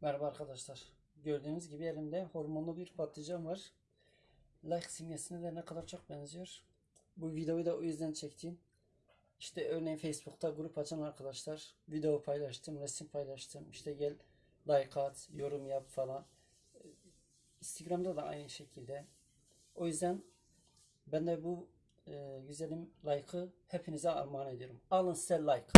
Merhaba arkadaşlar. Gördüğünüz gibi elimde hormonlu bir patlıcan var. Like simgesine de ne kadar çok benziyor. Bu videoyu da o yüzden çektim. İşte örneğin Facebook'ta grup açan arkadaşlar video paylaştım, resim paylaştım. İşte gel like at, yorum yap falan. Instagram'da da aynı şekilde. O yüzden ben de bu e, güzelim like'ı hepinize armağan ediyorum. Alın size like.